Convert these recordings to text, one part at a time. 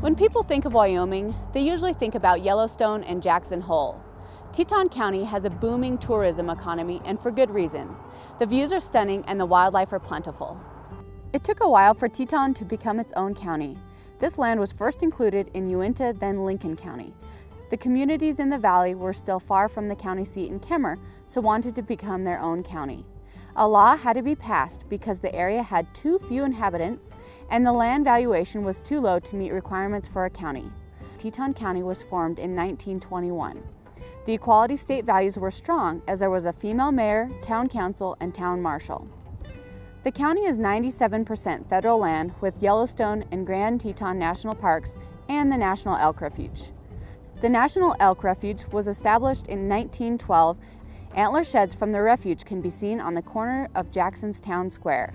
When people think of Wyoming, they usually think about Yellowstone and Jackson Hole. Teton County has a booming tourism economy and for good reason. The views are stunning and the wildlife are plentiful. It took a while for Teton to become its own county. This land was first included in Uinta, then Lincoln County. The communities in the valley were still far from the county seat in Kemmerer, so wanted to become their own county. A law had to be passed because the area had too few inhabitants and the land valuation was too low to meet requirements for a county. Teton County was formed in 1921. The equality state values were strong as there was a female mayor, town council, and town marshal. The county is 97% federal land with Yellowstone and Grand Teton National Parks and the National Elk Refuge. The National Elk Refuge was established in 1912 Antler sheds from the refuge can be seen on the corner of Jackson's Town Square.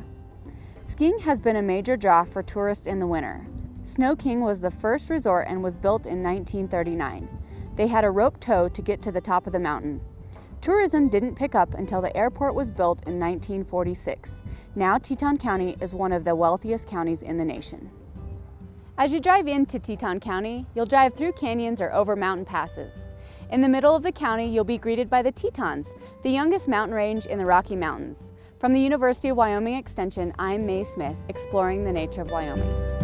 Skiing has been a major draw for tourists in the winter. Snow King was the first resort and was built in 1939. They had a rope tow to get to the top of the mountain. Tourism didn't pick up until the airport was built in 1946. Now Teton County is one of the wealthiest counties in the nation. As you drive into Teton County, you'll drive through canyons or over mountain passes. In the middle of the county, you'll be greeted by the Tetons, the youngest mountain range in the Rocky Mountains. From the University of Wyoming Extension, I'm Mae Smith, exploring the nature of Wyoming.